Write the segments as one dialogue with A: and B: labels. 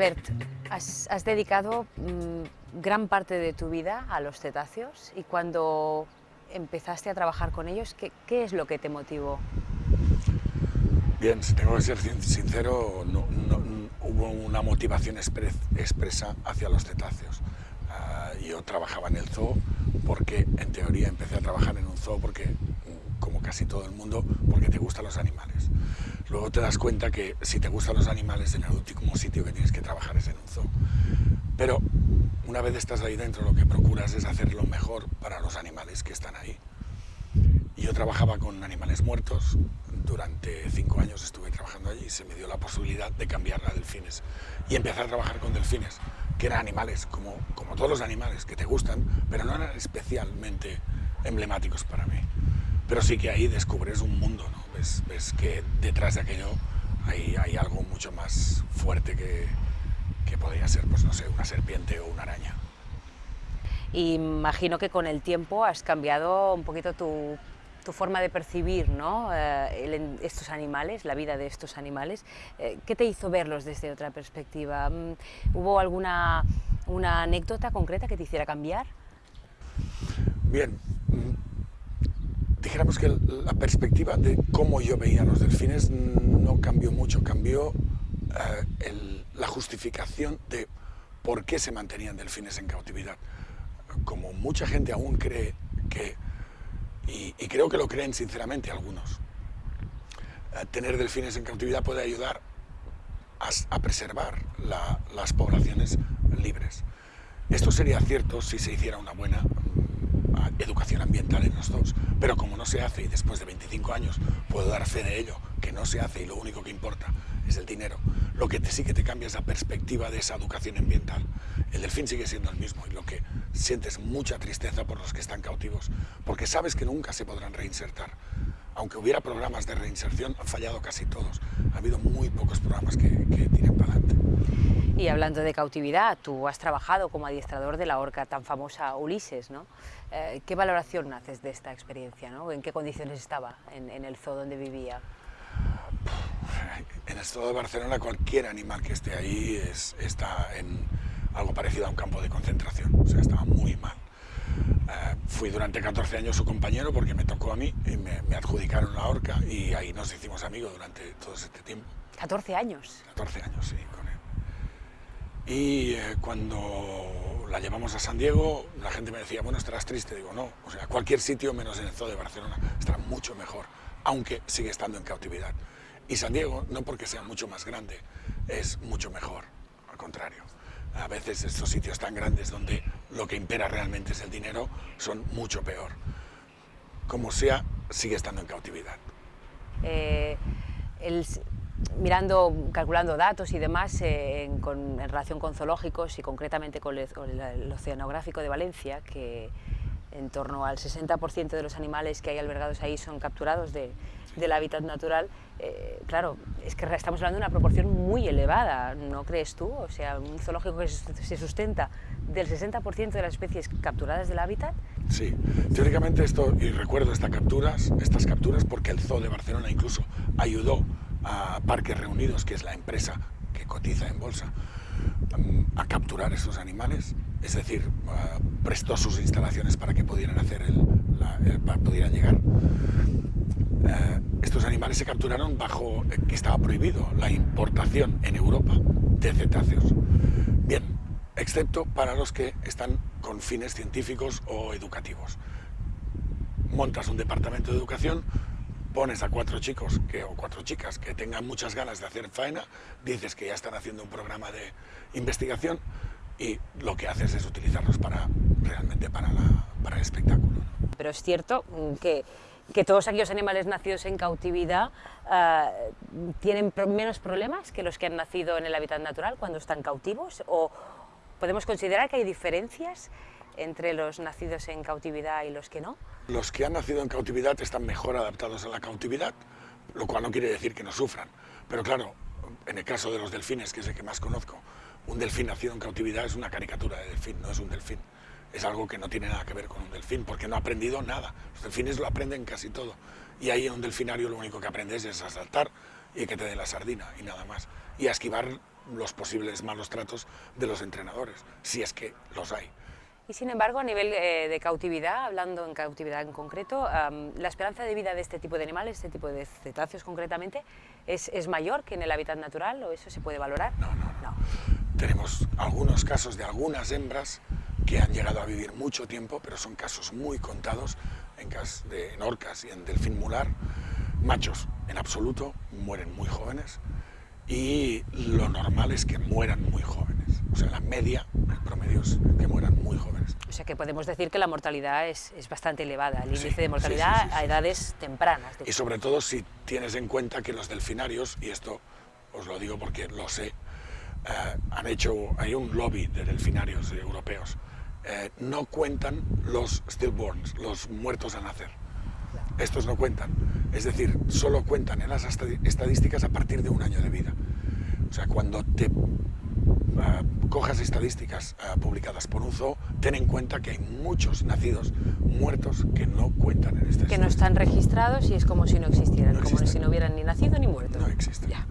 A: Albert, has, has dedicado mmm, gran parte de tu vida a los cetáceos y cuando empezaste a trabajar con ellos, ¿qué, qué es lo que te motivó?
B: Bien, si tengo que ser sincero, no, no, hubo una motivación expres, expresa hacia los cetáceos. Uh, yo trabajaba en el zoo porque, en teoría, empecé a trabajar en un zoo porque, como casi todo el mundo, porque te gustan los animales. Luego te das cuenta que si te gustan los animales, en el último sitio que tienes que trabajar es en un zoo. Pero una vez estás ahí dentro, lo que procuras es hacer lo mejor para los animales que están ahí. Yo trabajaba con animales muertos, durante cinco años estuve trabajando allí y se me dio la posibilidad de cambiar a delfines. Y empecé a trabajar con delfines, que eran animales, como, como todos los animales, que te gustan, pero no eran especialmente emblemáticos para mí. Pero sí que ahí descubres un mundo, ¿no? Ves, ves que detrás de aquello hay, hay algo mucho más fuerte que, que podría ser, pues no sé, una serpiente o una araña.
A: Imagino que con el tiempo has cambiado un poquito tu, tu forma de percibir ¿no? Eh, el, estos animales, la vida de estos animales. Eh, ¿Qué te hizo verlos desde otra perspectiva? Mm, ¿Hubo alguna una anécdota concreta que te hiciera cambiar?
B: Bien, dijéramos que la perspectiva de cómo yo veía los delfines no cambió mucho, cambió eh, la justificación de por qué se mantenían delfines en cautividad. Como mucha gente aún cree que y, creo que lo creen sinceramente algunos. Eh, tener delfines en cautividad puede ayudar a, a preservar la, las poblaciones libres. Esto sería cierto si se hiciera una buena educación ambiental en los dos, pero como no se hace y después de 25 años puedo dar fe de ello, que no se hace y lo único que importa es el dinero, lo que sí que te cambia es la perspectiva de esa educación ambiental. El delfín sigue siendo el mismo y lo que sientes mucha tristeza por los que están cautivos, porque sabes que nunca se podrán reinsertar. Aunque hubiera programas de reinserción, han fallado casi todos. Ha habido muy pocos programas que, que tiren para adelante.
A: Y hablando de cautividad, tú has trabajado como adiestrador de la orca tan famosa Ulises, ¿no? Eh, ¿Qué valoración haces de esta experiencia? ¿no? ¿En qué condiciones estaba en, en el zoo donde vivía?
B: En el zoo de Barcelona cualquier animal que esté ahí es, está en algo parecido a un campo de concentración, o sea, estaba muy mal. Uh, fui durante 14 años su compañero porque me tocó a mí y me, me, adjudicaron la horca y ahí nos hicimos amigos durante todo este tiempo.
A: ¿14 años?
B: 14 años, sí, con él. Y eh, cuando la llevamos a San Diego, la gente me decía, bueno, estarás triste. Digo, no, o sea, cualquier sitio menos en el zoo de Barcelona estará mucho mejor, aunque sigue estando en cautividad. Y San Diego, no porque sea mucho más grande, es mucho mejor, al contrario. A veces estos sitios tan grandes donde lo que impera realmente es el dinero son mucho peor. Como sea, sigue estando en cautividad.
A: Eh, mirando, calculando datos y demás eh, en, relación con zoológicos y concretamente con el Oceanográfico de Valencia, que en torno al 60% de los animales que hay albergados ahí son capturados de, del hábitat natural, eh, claro, es que estamos hablando de una proporción muy elevada, ¿no crees tú? O sea, un zoológico que se sustenta del 60% de las especies capturadas del hábitat.
B: Sí, teóricamente esto, y recuerdo estas capturas, estas capturas porque el Zoo de Barcelona incluso ayudó a Parques Reunidos, que es la empresa que cotiza en bolsa, a capturar esos animales, es decir, prestó sus instalaciones para que pudieran hacer el, la, el, pudieran llegar. Eh, estos animales se capturaron bajo eh, que estaba prohibido la importación en Europa de cetáceos. Bien, excepto para los que están con fines científicos o educativos. Montas un departamento de educación, pones a cuatro chicos o cuatro chicas que tengan muchas ganas de hacer faena, dices que ya están haciendo un programa de investigación y lo que haces es utilizarlos para realmente para, para el espectáculo.
A: Pero es cierto que, que todos aquellos animales nacidos en cautividad uh, tienen menos problemas que los que han nacido en el hábitat natural cuando están cautivos o podemos considerar que hay diferencias entre los nacidos en cautividad y los que no?
B: Los que han nacido en cautividad están mejor adaptados a la cautividad, lo cual no quiere decir que no sufran. Pero claro, en el caso de los delfines, que es el que más conozco, un delfín nacido en cautividad es una caricatura de delfín, no es un delfín. Es algo que no tiene nada que ver con un delfín, porque no ha aprendido nada. Los delfines lo aprenden casi todo. Y ahí en un delfinario lo único que aprendes es a saltar y que te den la sardina y nada más. Y a esquivar los posibles malos tratos de los entrenadores, si es que los hay.
A: Y sin embargo, a nivel eh, de cautividad, hablando en cautividad en concreto, la esperanza de vida de este tipo de animales, este tipo de cetáceos concretamente, ¿es, ¿es, mayor que en el hábitat natural o eso se puede valorar?
B: No, no, no. Tenemos algunos casos de algunas hembras que han llegado a vivir mucho tiempo, pero son casos muy contados en, cas de, en orcas y en delfín mular. Machos, en absoluto, mueren muy jóvenes y lo normal es que mueran muy jóvenes. O sea, la media, el promedio es que mueran muy jóvenes.
A: O sea que podemos decir que la mortalidad es, es bastante elevada, el índice de mortalidad a edades tempranas.
B: Y sobre todo si tienes en cuenta que los delfinarios, y esto os lo digo porque lo sé, eh, han hecho, hay un lobby de delfinarios europeos, eh, no cuentan los stillborns, los muertos a nacer. Estos no cuentan. Es decir, solo cuentan en las estadísticas a partir de un año de vida. O sea, cuando te uh, cojas estadísticas uh, publicadas por un zoo, ten en cuenta que hay muchos nacidos muertos que no cuentan en este
A: Que no están registrados y es como si no existieran,
B: no
A: como si no hubieran ni nacido ni muerto.
B: No existen.
A: Ya.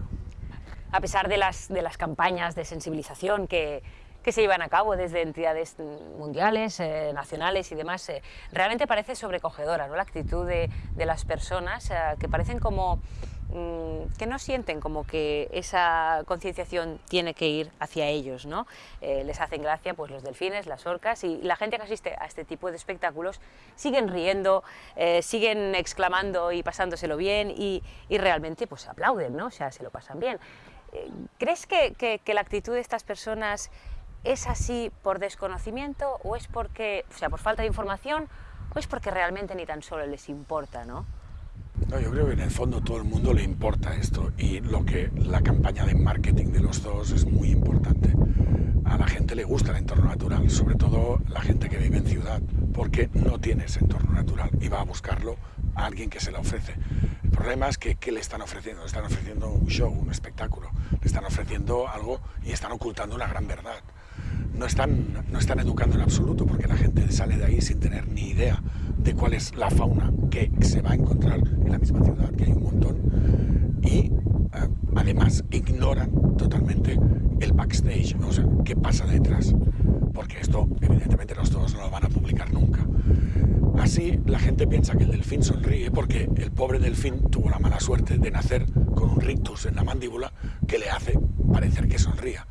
A: A pesar de las, de las campañas de sensibilización que, que se llevan a cabo desde entidades mundiales, eh, nacionales y demás, eh, realmente parece sobrecogedora ¿no? la actitud de, de las personas eh, que parecen como mm, que no sienten como que esa concienciación tiene que ir hacia ellos, ¿no? Les hacen gracia pues los delfines, las orcas y la gente que asiste a este tipo de espectáculos siguen riendo, siguen exclamando y pasándoselo bien y, realmente pues aplauden, ¿no? O sea, se lo pasan bien. ¿Crees que la actitud de estas personas ¿Es así por desconocimiento o es porque, o sea, por falta de información o es porque realmente ni tan solo les importa, ¿no?
B: No, yo creo que en el fondo todo el mundo le importa esto y lo que la campaña de marketing de los dos es muy importante. A la gente le gusta el entorno natural, sobre todo la gente que vive en ciudad, porque no tiene ese entorno natural y va a buscarlo a alguien que se lo ofrece. El problema es que ¿qué le están ofreciendo? Le están ofreciendo un show, un espectáculo, le están ofreciendo algo y están ocultando una gran verdad no están, no están educando en absoluto, porque la gente sale de ahí sin tener ni idea de cuál es la fauna que se va a encontrar en la misma ciudad, que hay un montón, y uh, además ignoran totalmente el backstage, o sea, qué pasa detrás, porque esto evidentemente todos no lo van a publicar nunca. Así la gente piensa que el delfín sonríe porque el pobre delfín tuvo la mala suerte de nacer con un rictus en la mandíbula que le hace parecer que sonría.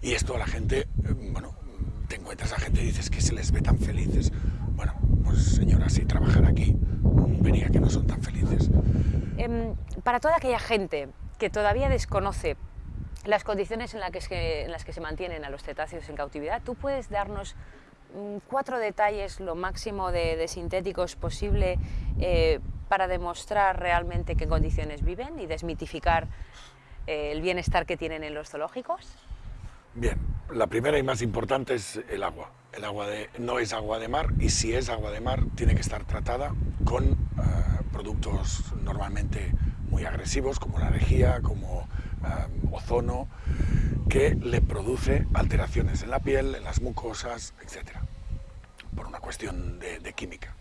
B: Y esto a la gente, eh, bueno, te encuentras a gente y dices que se les ve tan felices. Bueno, pues señora, si trabajar aquí, vería que no son tan felices.
A: Eh, para toda aquella gente que todavía desconoce las condiciones en, las que se mantienen a los cetáceos en cautividad, ¿tú puedes darnos mm, cuatro detalles, lo máximo de, de sintéticos posible, eh, para demostrar realmente qué condiciones viven y desmitificar eh, el bienestar que tienen en los zoológicos?
B: Bien, la primera y más importante es el agua. El agua de, no es agua de mar y si es agua de mar tiene que estar tratada con uh, productos normalmente muy agresivos como la lejía, como uh, ozono, que le produce alteraciones en la piel, en las mucosas, etc. Por una cuestión de química.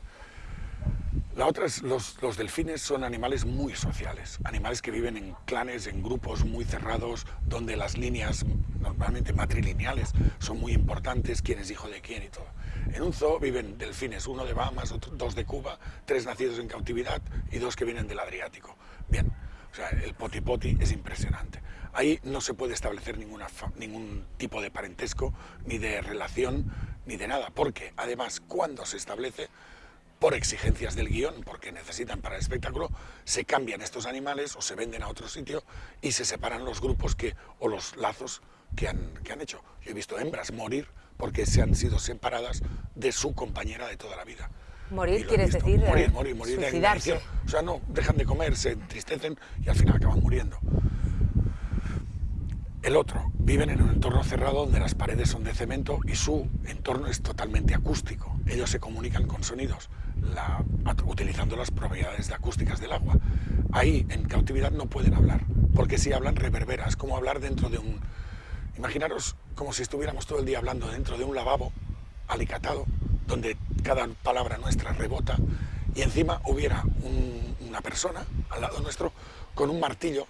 B: La otra es, los, los, delfines son animales muy sociales, animales que viven en clanes, en grupos muy cerrados, donde las líneas, normalmente matrilineales, son muy importantes, quién es hijo de quién y todo. En un zoo viven delfines, uno de Bahamas, otro, dos de Cuba, tres nacidos en cautividad y dos que vienen del Adriático. Bien, o sea, el poti poti es impresionante. Ahí no se puede establecer ninguna, ningún tipo de parentesco, ni de relación, ni de nada, porque además cuando se establece por exigencias del guion, porque necesitan para el espectáculo, se cambian estos animales o se venden a otro sitio y se separan los grupos que, o los lazos que han, que han hecho. Yo he visto hembras morir porque se han sido separadas de su compañera de toda la vida.
A: Morir, quieres decir,
B: morir, morir, morir
A: suicidarse.
B: De o sea, no, dejan de comer, se entristecen y al final acaban muriendo. El otro, viven en un entorno cerrado donde las paredes son de cemento y su entorno es totalmente acústico. Ellos se comunican con sonidos utilizando las propiedades de acústicas del agua. Ahí, en cautividad, no pueden hablar, porque si hablan reverberas, como hablar dentro de un... Imaginaros como si estuviéramos todo el día hablando dentro de un lavabo alicatado, donde cada palabra nuestra rebota, y encima hubiera un, una persona al lado nuestro con un martillo,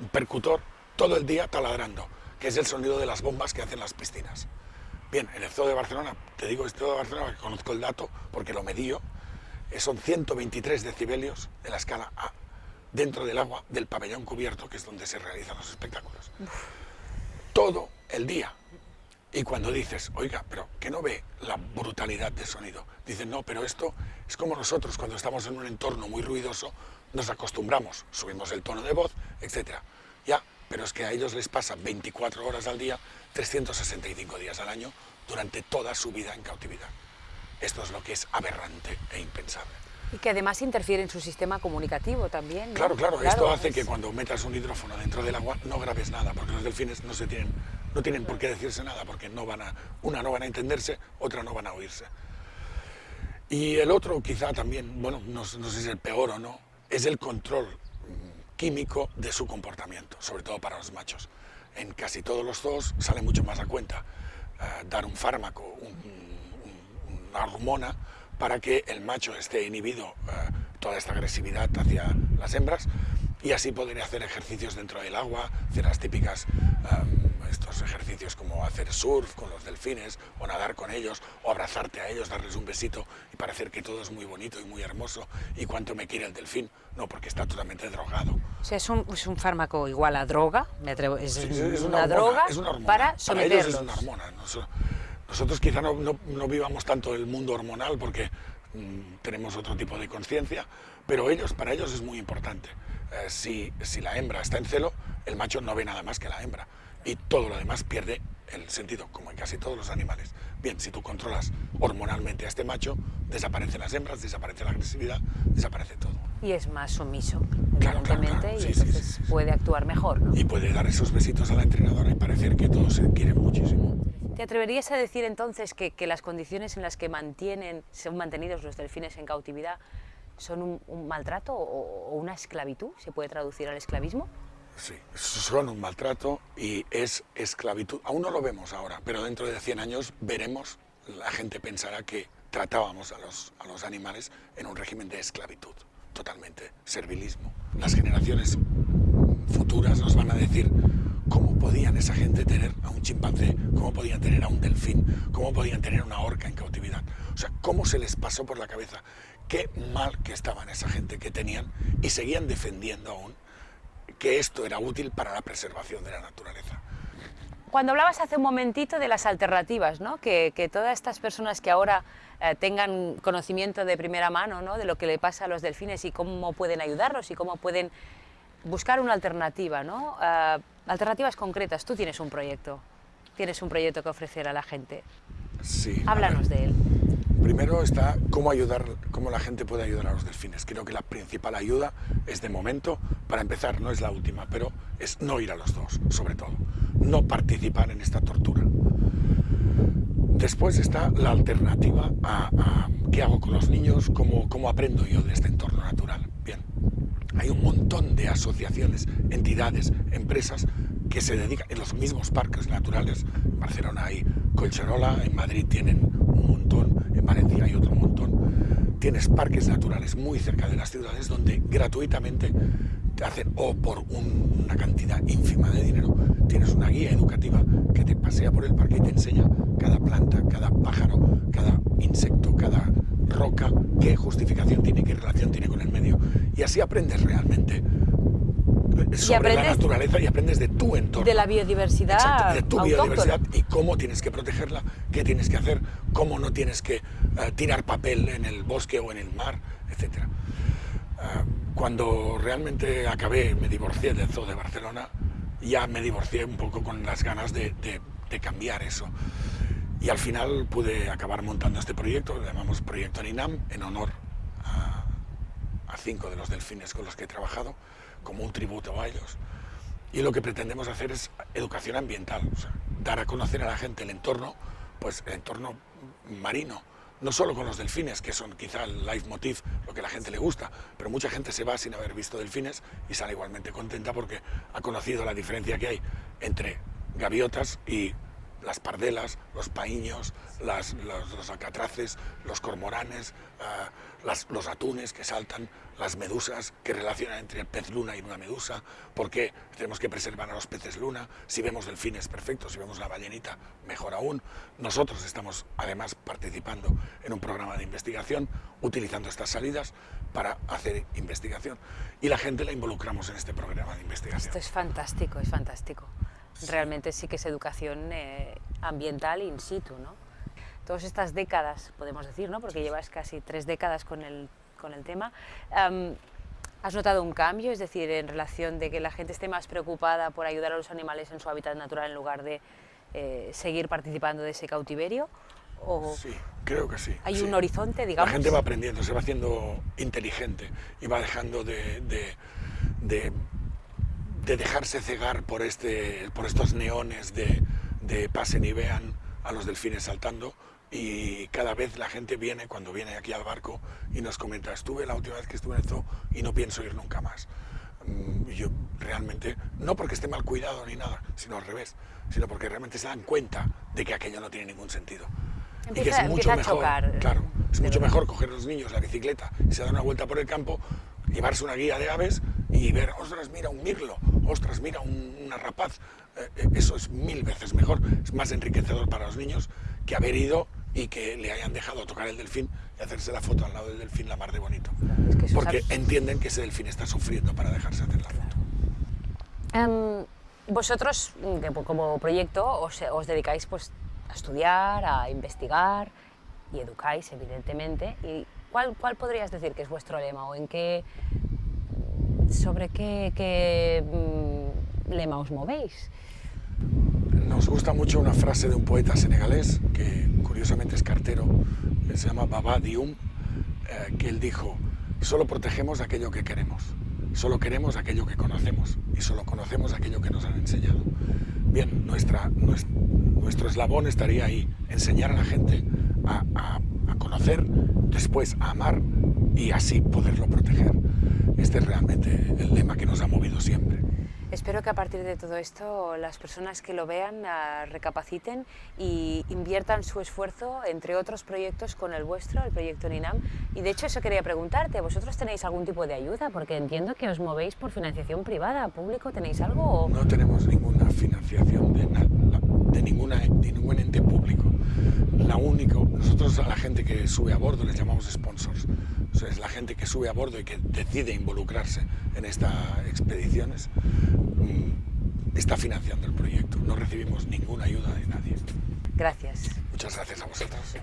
B: un percutor, todo el día taladrando que es el sonido de las bombas que hacen las piscinas. Bien, en el Zoo de Barcelona, te digo esto de Barcelona porque conozco el dato, porque lo medío, eh, son 123 decibelios de la escala A dentro del agua del pabellón cubierto, que es donde se realizan los espectáculos. Todo el día. Y cuando dices, oiga, pero que no ve la brutalidad del sonido, dicen, no, pero esto es como nosotros cuando estamos en un entorno muy ruidoso, nos acostumbramos, subimos el tono de voz, etc. Ya, pero es que a ellos les pasa 24 horas al día, 365 días al año, durante toda su vida en cautividad. Esto es lo que es aberrante e impensable.
A: Y que además interfiere en su sistema comunicativo también.
B: Claro, claro, esto hace que cuando metas un hidrófono dentro del agua no grabes nada, porque los delfines no, se tienen, no tienen por qué decirse nada, porque no van a, una no van a entenderse, otra no van a oírse. Y el otro quizá también, bueno, no, sé si es el peor o no, es el control químico de su comportamiento, sobre todo para los machos. En casi todos los zoos sale mucho más a cuenta eh, dar un fármaco, una hormona, para que el macho esté inhibido eh, toda esta agresividad hacia las hembras y así poder hacer ejercicios dentro del agua, hacer las típicas, em, estos ejercicios como hacer surf con los delfines, o nadar con ellos, o abrazarte a ellos, darles un besito y parecer que todo es muy bonito y muy hermoso, y cuánto me quiere el delfín, no, porque está totalmente drogado.
A: O sea, es un, es un fármaco igual a droga, me atrevo, es, una, droga para someterlos.
B: es una hormona. Nosotros quizá no, no, vivamos tanto el mundo hormonal porque mm, tenemos otro tipo de conciencia, pero ellos, para ellos es muy importante. Eh, si, si la hembra está en celo, el macho no ve nada más que la hembra y todo lo demás pierde el sentido, como en casi todos los animales. Bien, si tú controlas hormonalmente a este macho, desaparecen las hembras, desaparece la agresividad, desaparece todo.
A: Y es más sumiso, evidentemente, y entonces puede actuar mejor, ¿no?
B: Y puede dar esos besitos a la entrenadora y parecer que todos se quieren muchísimo.
A: ¿Te atreverías a decir entonces que, las condiciones en las que mantienen, son mantenidos los delfines en cautividad son un, maltrato o, una esclavitud? ¿Se puede traducir al esclavismo?
B: Sí, son un maltrato y es esclavitud. Aún no lo vemos ahora, pero dentro de 100 años veremos, la gente pensará que tratábamos a los, a los animales en un régimen de esclavitud, totalmente, servilismo. Las generaciones futuras nos van a decir, ¿Cómo podían esa gente tener a un chimpancé? ¿Cómo podían tener a un delfín? ¿Cómo podían tener una orca en cautividad? O sea, ¿cómo se les pasó por la cabeza? Qué mal que estaban esa gente que tenían y seguían defendiendo aún que esto era útil para la preservación de la naturaleza.
A: Cuando hablabas hace un momentito de las alternativas, ¿no? que, todas estas personas que ahora eh, tengan conocimiento de primera mano ¿no? de lo que le pasa a los delfines y cómo pueden ayudarlos y cómo pueden buscar una alternativa, ¿no? Eh, alternativas concretas. Tú tienes un proyecto, tienes un proyecto que ofrecer a la gente.
B: Sí.
A: Háblanos de él.
B: Primero está cómo ayudar, cómo la gente puede ayudar a los delfines. Creo que la principal ayuda es de momento, para empezar, no es la última, pero es no ir a los dos, sobre todo. No participar en esta tortura. Después está la alternativa a, qué hago con los niños, cómo, cómo aprendo yo de este entorno natural. Bien, hay un montón de asociaciones, entidades, empresas que se dedican en los mismos parques naturales. En Barcelona hay Colcherola, en Madrid tienen un montón, Valencia hay otro montón. Tienes parques naturales muy cerca de las ciudades donde gratuitamente te hacen, o por una cantidad ínfima de dinero, tienes una guía educativa que te pasea por el parque y te enseña cada planta, cada pájaro, cada insecto, cada roca, qué justificación tiene, qué relación tiene con el medio. Y así aprendes realmente sobre la naturaleza y aprendes de tu entorno.
A: De la biodiversidad
B: de tu biodiversidad y cómo tienes que protegerla, qué tienes que hacer, cómo no tienes que eh, tirar papel en el bosque o en el mar, etc. Eh, cuando realmente acabé, me divorcié del Zoo de Barcelona, ya me divorcié un poco con las ganas de, de cambiar eso. Y al final pude acabar montando este proyecto, lo llamamos Proyecto NINAM, en honor a, cinco de los delfines con los que he trabajado, como un tributo a ellos. Y lo que pretendemos hacer es educación ambiental, dar a conocer a la gente el entorno, pues el entorno marino, no solo con los delfines, que son quizá el leitmotiv, lo que a la gente le gusta, pero mucha gente se va sin haber visto delfines y sale igualmente contenta porque ha conocido la diferencia que hay entre gaviotas y las pardelas, los paíños, las, los, alcatraces, los cormoranes, eh, los atunes que saltan, las medusas que relacionan entre el pez luna y una medusa, porque tenemos que preservar a los peces luna, si vemos delfines perfectos, si vemos una ballenita mejor aún. Nosotros estamos además participando en un programa de investigación utilizando estas salidas para hacer investigación y la gente la involucramos en este programa de investigación.
A: Esto es fantástico, es fantástico. Realmente sí que es educación eh, ambiental in situ, ¿no? Todas estas décadas, podemos decir, ¿no? Porque llevas casi tres décadas con el, con el tema. ¿Has notado un cambio? Es decir, en relación de que la gente esté más preocupada por ayudar a los animales en su hábitat natural en lugar de eh, seguir participando de ese cautiverio?
B: sí, creo que sí.
A: ¿Hay un horizonte, digamos?
B: La gente va aprendiendo, se va haciendo inteligente y va dejando de, de, dejarse cegar por, este, por estos neones de, pasen y vean a los delfines saltando y cada vez la gente viene, cuando viene aquí al barco y nos comenta, estuve la última vez que estuve en esto y no pienso ir nunca más. Mm, yo realmente, no porque esté mal cuidado ni nada, sino al revés, sino porque realmente se dan cuenta de que aquello no tiene ningún sentido
A: y que es mucho mejor,
B: claro, es mucho mejor coger a los niños la bicicleta y se dan una vuelta por el campo, llevarse una guía de aves y ver, ostras, mira un mirlo, ostras, mira una rapaz. Eh, eh, eso es mil veces mejor, es más enriquecedor para los niños que haber ido y que le hayan dejado tocar el delfín y hacerse la foto al lado del delfín la mar de bonito. Porque entienden que ese delfín está sufriendo para dejarse hacer la foto.
A: Em, vosotros, como proyecto, os, os dedicáis pues, a estudiar, a investigar y educáis, evidentemente. ¿Y cuál, cuál podrías decir que es vuestro lema o en qué, sobre qué, qué mm, lema os movéis?
B: Nos gusta mucho una frase de un poeta senegalés, que curiosamente es cartero, que se llama Baba Dioum, eh, que él dijo, solo protegemos aquello que queremos, solo queremos aquello que conocemos y solo conocemos aquello que nos han enseñado. Bien, nuestra, nuestro eslabón estaría ahí, enseñar a la gente a, conocer, después amar y así poderlo proteger. Este es realmente el lema que nos ha movido siempre.
A: Espero que a partir de todo esto las personas que lo vean ah, recapaciten y inviertan su esfuerzo entre otros proyectos con el vuestro, el proyecto NINAM. Y de hecho eso quería preguntarte, ¿vosotros tenéis algún tipo de ayuda? Porque entiendo que os movéis por financiación privada, público, ¿tenéis algo?
B: No tenemos ninguna financiación de, de, ninguna, de ningún ente público. La único, nosotros a la gente que sube a bordo les llamamos sponsors. es la gente que sube a bordo y que decide involucrarse en estas expediciones mm, está financiando el proyecto. No recibimos ninguna ayuda de nadie.
A: Gracias.
B: Muchas gracias a vosotros.